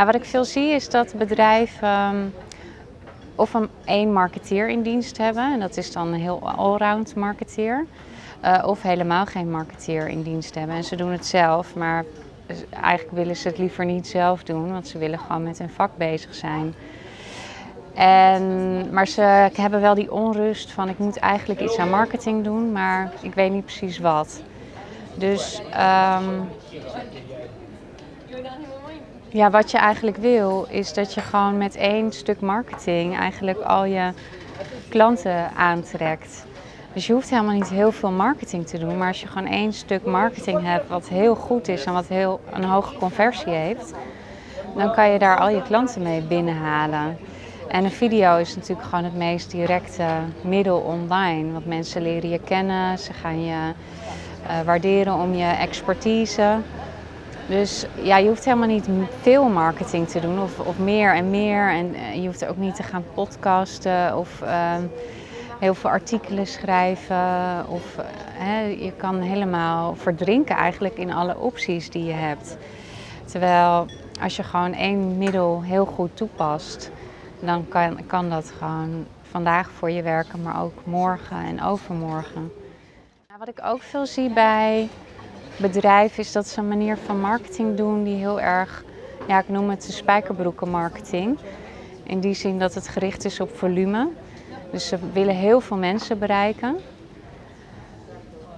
Ja, wat ik veel zie is dat bedrijven um, of een één marketeer in dienst hebben, en dat is dan een heel allround marketeer, uh, of helemaal geen marketeer in dienst hebben. En ze doen het zelf, maar eigenlijk willen ze het liever niet zelf doen, want ze willen gewoon met hun vak bezig zijn. En, maar ze hebben wel die onrust van ik moet eigenlijk iets aan marketing doen, maar ik weet niet precies wat. Dus um, ja, wat je eigenlijk wil is dat je gewoon met één stuk marketing eigenlijk al je klanten aantrekt. Dus je hoeft helemaal niet heel veel marketing te doen, maar als je gewoon één stuk marketing hebt wat heel goed is en wat heel een hoge conversie heeft, dan kan je daar al je klanten mee binnenhalen. En een video is natuurlijk gewoon het meest directe middel online. Want mensen leren je kennen, ze gaan je uh, waarderen om je expertise. Dus ja, je hoeft helemaal niet veel marketing te doen of, of meer en meer. En uh, je hoeft ook niet te gaan podcasten of uh, heel veel artikelen schrijven. Of, uh, je kan helemaal verdrinken eigenlijk in alle opties die je hebt. Terwijl als je gewoon één middel heel goed toepast, dan kan, kan dat gewoon vandaag voor je werken, maar ook morgen en overmorgen. Wat ik ook veel zie bij bedrijven is dat ze een manier van marketing doen die heel erg, ja ik noem het de spijkerbroekenmarketing. In die zin dat het gericht is op volume. Dus ze willen heel veel mensen bereiken.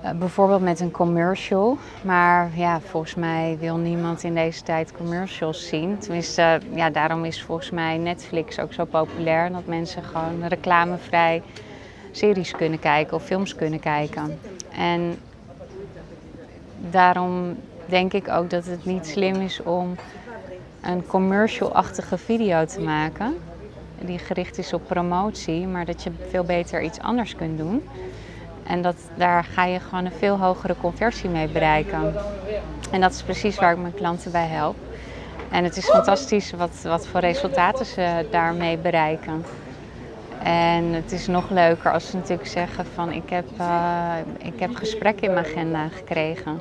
Uh, bijvoorbeeld met een commercial. Maar ja, volgens mij wil niemand in deze tijd commercials zien. Tenminste, ja, daarom is volgens mij Netflix ook zo populair. Dat mensen gewoon reclamevrij series kunnen kijken of films kunnen kijken. En daarom denk ik ook dat het niet slim is om een commercial-achtige video te maken. Die gericht is op promotie, maar dat je veel beter iets anders kunt doen. En dat, daar ga je gewoon een veel hogere conversie mee bereiken. En dat is precies waar ik mijn klanten bij help. En het is fantastisch wat, wat voor resultaten ze daarmee bereiken. En het is nog leuker als ze natuurlijk zeggen van ik heb, uh, ik heb gesprekken in mijn agenda gekregen.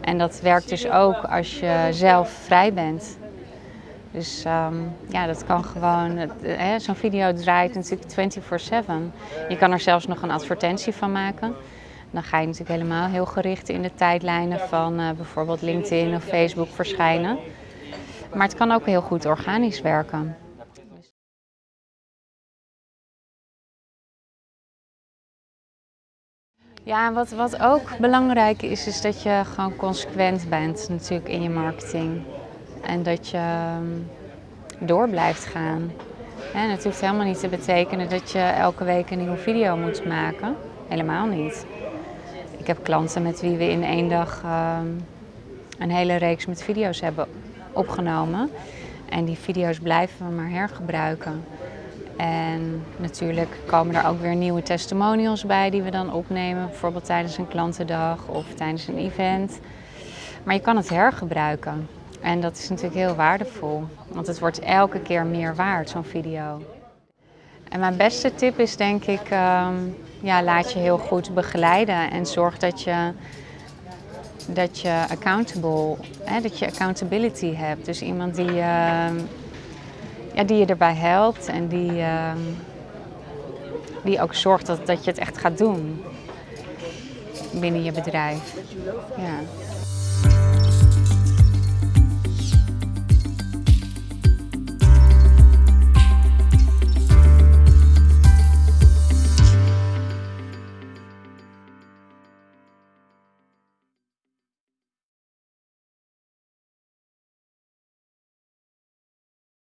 En dat werkt dus ook als je zelf vrij bent. Dus um, ja, dat kan gewoon, zo'n video draait natuurlijk 24-7. Je kan er zelfs nog een advertentie van maken. Dan ga je natuurlijk helemaal heel gericht in de tijdlijnen van uh, bijvoorbeeld LinkedIn of Facebook verschijnen. Maar het kan ook heel goed organisch werken. Ja, wat, wat ook belangrijk is, is dat je gewoon consequent bent natuurlijk in je marketing. En dat je ehm, door blijft gaan. En het hoeft helemaal niet te betekenen dat je elke week een nieuwe video moet maken. Helemaal niet. Ik heb klanten met wie we in één dag um, een hele reeks met video's hebben opgenomen. En die video's blijven we maar hergebruiken. En natuurlijk komen er ook weer nieuwe testimonials bij die we dan opnemen. Bijvoorbeeld tijdens een klantendag of tijdens een event. Maar je kan het hergebruiken. En dat is natuurlijk heel waardevol. Want het wordt elke keer meer waard, zo'n video. En mijn beste tip is denk ik, um, ja, laat je heel goed begeleiden. En zorg dat je dat je accountable, hè, dat je accountability hebt. Dus iemand die, uh, ja, die je erbij helpt en die, uh, die ook zorgt dat, dat je het echt gaat doen binnen je bedrijf. Ja.